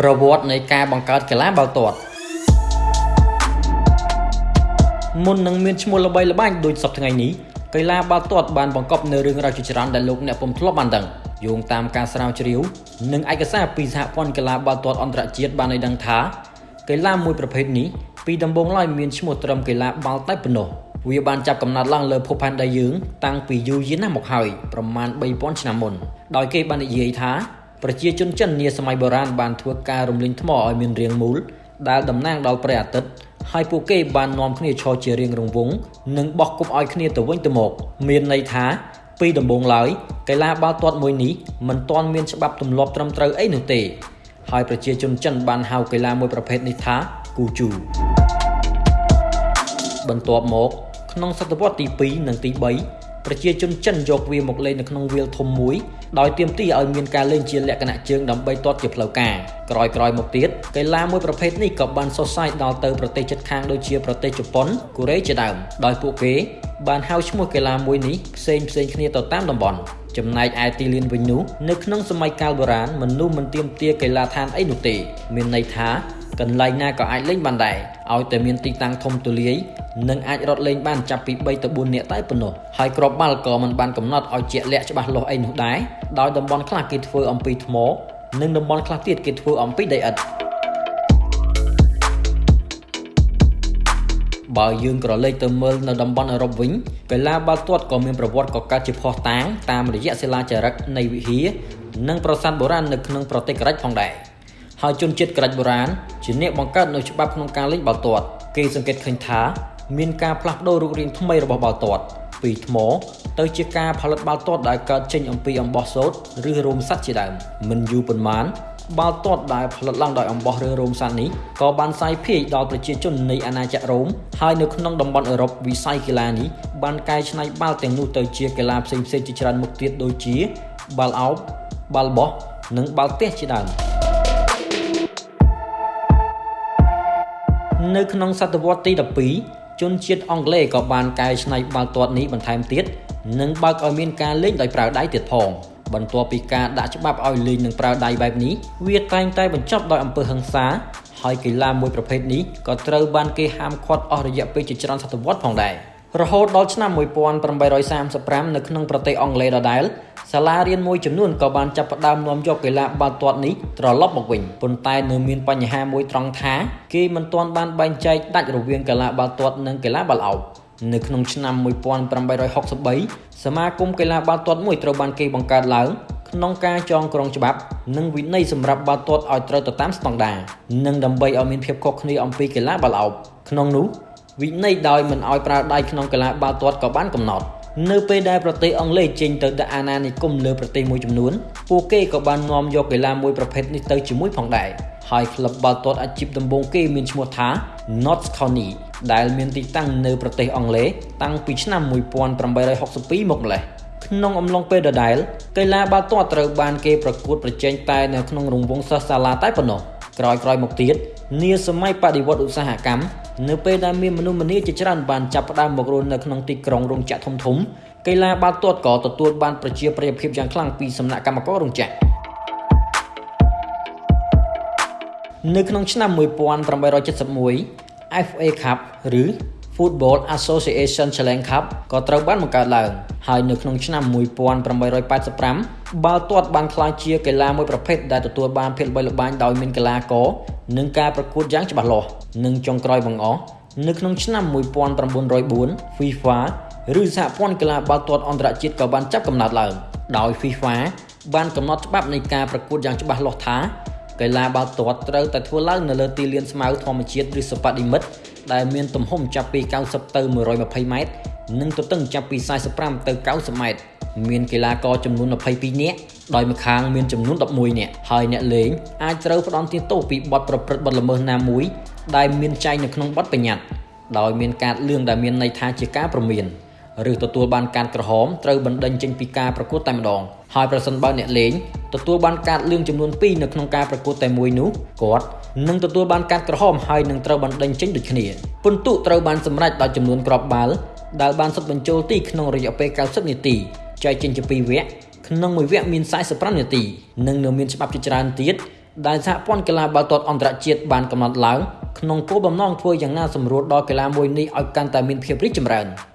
ប្រវត្តិនៃការបង្កើតកីឡាបាល់ទាត់មុននឹងមានឈ្មោះល្បីល្បាញដូចសពថ្ងៃនេះកីឡាបាល់ទាត់បានបង្កប់នៅរឿងរ៉ាវជាច្រើនដែលលោកអ្នកពុំធ្លាប់បានដឹងយោងតាមការស្រាវជ្រាវនិងឯកសារពីសហព័ន្ធកីឡាបាល់ទាត់អន្តរជាតិបានឲ្យដឹងថាកីឡាមួយប្រភេទនេះពីដំបូងឡើយមានឈ្មោះត្រឹមកីឡាបាល់តែប៉ុណ្ណោះ វាបានចាប់កំណើតឡើងលើភពផែនដីយើង តាំងពីយូរយារណាស់មកហើយប្រមាណ3000ឆ្នាំមុនដោយគេបាននិយាយថាប្រជាជនចិននាសម័យបុរាណបានធ្វើការរំលីងថ្មឲ្យមានរាងមូលដែលតំណាងដល់ព្រះអាទិត្យហើយពួកគេបាននាំគ្នាឈរជារៀងរង្វង់និងបោះគប់ឲ្យគ្នាទៅវិញទៅមក មានន័យថាពីដំបូងឡើយកីឡាបាល់ទាត់មួយនេះមិនទាន់មានច្បាប់ទម្លាប់ត្រឹមត្រូវអីនោះទេ ហើយប្រជាជនចិនបានហៅកីឡាមួយប្រភេទនេះថាគូជូបន្ទាប់មក ក្នុងសតវត្សទី2និងទី3ប្រជាជនចិនយកវាមកលេងនៅក្នុងវាលធំមួយដោយទាមទារឲ្យមានការលេងជាលក្ខណៈជើងដើម្បីទាត់ជាផ្លូវការក្រោយៗមកទៀតកីឡាមួយប្រភេទនេះក៏បានសុសសាយដល់ទៅប្រទេសជិតខាងដូចជាប្រទេសជប៉ុនកូរ៉េជាដើមដោយពួកគេបានហៅឈ្មោះកីឡាមួយនេះផ្សេងផ្សេងគ្នាទៅតាមតំបន់ចំណែកឯទីលានវិញនោះនៅក្នុងសម័យកាលបុរាណមនុស្សមិនទាមទារកីឡាដ្ឋានអីនោះទេមានន័យថា កន្លែងណាក៏អាចលេងបានដែរឲ្យតែមានទីតាំងធំទូលាយនិងអាចរត់លេងបានចាប់ពី3ទៅ4នាក់តែប៉ុណ្ណោះហើយគ្រាប់បាល់ក៏មិនបានកំណត់ឲ្យជាក់លាក់ច្បាស់លាស់អីនោះដែរដោយតំបន់ខ្លះគេធ្វើអំពីថ្ម និងតំបន់ខ្លះទៀតគេធ្វើអំពីដីឥដ្ឋបើយើងក្រឡេកទៅមើលនៅតំបន់អឺរ៉ុបវិញកីឡាបាល់ទាត់ក៏មានប្រវត្តិកកើតជាផុសតាងតាមរយៈសិលាចារឹកនៃវិហារនិងប្រាសាទបុរាណនៅក្នុងប្រទេសក្រិចផងដែរ ហើយជនជាតិក្រិចបុរាណជាអ្នកបង្កើតនូវច្បាប់ក្នុងការលេងបាល់ទាត់គេសង្កេតឃើញថាមានការផ្លាស់ប្ដូររូបរាងថ្មីរបស់បាល់ទាត់ពីថ្មទៅជាការផលិតបាល់ទាត់ដែលកើតចេញអំពីអំបោះសូត្រឬរោមសត្វជាដើមមិនយូរប៉ុន្មានបាល់ទាត់ដែលផលិតឡើងដោយអំបោះឬរោមសត្វនេះក៏បានសាយភាយដល់ប្រជាជននៃអាណាចក្ររ៉ូមហើយនៅក្នុងតំបន់អឺរ៉ុបវិស័យកីឡានេះបានកែច្នៃបាល់ទាំងនោះទៅជាកីឡាផ្សេងៗជាច្រើនមុខទៀតដូចជាបាល់អោបបាល់បោះនិងបាល់ទះជាដើម នៅក្នុងសតវត្សទី12ជនជាតិអង់គ្លេសក៏បានកែច្នៃបាល់ទាត់នេះបន្ថែមទៀតនិងបើកឲ្យមានការលេងដោយប្រើដៃទៀតផងបន្ទាប់ពីការដាក់ច្បាប់ឲ្យលេងនឹងប្រើដៃបែបនេះវាតែងតែបញ្ចប់ដោយអំពើហិង្សាហើយកីឡាមួយប្រភេទនេះក៏ត្រូវបានគេហាមឃាត់អស់រយៈពេលជាច្រើនសតវត្សផងដែរ រហូតដល់ឆ្នាំ1835នៅក្នុងប្រទេសអង់គ្លេសដដែលសាលារៀនមួយចំនួនក៏បានចាប់ផ្ដើមនាំយកកីឡាបាល់ទាត់នេះត្រឡប់មកវិញប៉ុន្តែនៅមានបញ្ហាមួយត្រង់ថាគេមិនទាន់បានបែងចែកដាច់រវាងកីឡាបាល់ទាត់និងកីឡាបាល់ឱបនៅក្នុងឆ្នាំ1863សមាគមកីឡាបាល់ទាត់មួយត្រូវបានគេបង្កើតឡើងក្នុងការចងក្រងច្បាប់ និងវិន័យសម្រាប់បាល់ទាត់ឲ្យត្រូវទៅតាមស្តង់ដារនិងដើម្បីឲ្យមានភាពខុសគ្នាអំពីកីឡាបាល់ឱបក្នុងនោះ វិន័យដោយមិនឲ្យប្រើដៃក្នុងកីឡាបាល់ទាត់ក៏បានកំណត់នៅពេលដែលប្រទេសអង់គ្លេសចេញទៅដាក់អាណានិគមលើប្រទេសមួយចំនួនពួកគេក៏បាននាំយកកីឡាមួយប្រភេទនេះទៅជាមួយផងដែរហើយក្លឹបបាល់ទាត់អាជីពដំបូងគេមានឈ្មោះថា Notts County ដែលមានទីតាំងនៅប្រទេសអង់គ្លេសតាំងពីឆ្នាំ1862មកម្លេះក្នុងអំឡុងពេលដដែលកីឡាបាល់ទាត់ត្រូវបានគេប្រកួតប្រជែងតែនៅក្នុងរង្វង់សិស្សសាលាតែប៉ុណ្ណោះក្រោយៗមកទៀត នាសម័យបដិវត្តឧស្សាហកម្មនៅពេលដែលមានមនុស្សម្នាជាច្រើនបានចាប់ផ្ដើមមករស់នៅក្នុងទីក្រុងរោងចក្រធំធំកីឡាបាល់ទាត់ក៏ទទួលបានប្រជាប្រិយភាពយ៉ាងខ្លាំងពីសំណាក់កម្មកររោងចក្រនៅក្នុងឆ្នាំ1871 FA Cup ឬ Football Association Challenge Cup ក៏ត្រូវបានបង្កើតឡើង ហើយនៅក្នុងឆ្នាំ1885បាល់ទាត់បានក្លាយជាកីឡាមួយប្រភេទដែលទទួលបានភាពល្បីល្បាញដោយមានកីឡាករនិងការប្រកួតយ៉ាងច្បាស់លាស់និងចុងក្រោយបង្អស់នៅក្នុងឆ្នាំ1904 FIFA ឬសហព័ន្ធកីឡាបាល់ទាត់អន្តរជាតិក៏បានចាប់កំណើតឡើង ដោយ FIFA បានកំណត់ច្បាប់នៃការប្រកួតយ៉ាងច្បាស់លាស់ថា កីឡាបាល់ទាត់ត្រូវតែធ្វើឡើងនៅលើទីលានស្មៅធម្មជាតិឬសប៉ាឌីមិតដែលមានទំហំចាប់ពី90ទៅ120ម៉ែត្រនិងទទឹងចាប់ពី45ទៅ90ម៉ែត្រមានកីឡាករចំនួន22នាក់ដោយម្ខាងមានចំនួន11នាក់ហើយអ្នកលេងអាចត្រូវផ្ដន់ទាទោសពីបទប្រព្រឹត្តបទល្មើសណាមួយដែលមានចែងនៅក្នុងបទបញ្ញត្តិដោយមានការលឿងដែលមានន័យថាជាការប្រមានឬទទួលបានការក្រហមត្រូវបណ្ដេញចេញពីការប្រកួតតែម្ដងហើយប្រសិនបើអ្នកលេង ទទួលបានកាតលឿងចំនួន2នៅក្នុងការប្រកួតតែមួយនោះគាត់នឹងទទួលបានកាតក្រហមហើយនឹងត្រូវបណ្ដេញចេញដូចគ្នាពិន្ទុត្រូវបានសម្រេចដោយចំនួនគ្រាប់បាល់ដែលបានសុទ្ធបញ្ចូលទីក្នុងរយៈពេល90នាទីចែកចេញជា2វគ្គក្នុងមួយវគ្គមាន45នាទីនិងនៅមានច្បាប់ជាច្រើនទៀតដែលសហព័ន្ធកីឡាបាល់ទាត់អន្តរជាតិបានកំណត់ឡើងក្នុងគោលបំណងធ្វើយ៉ាងណាសម្រួលដល់កីឡាមួយនេះឲ្យកាន់តែមានភាពរីកចម្រើន។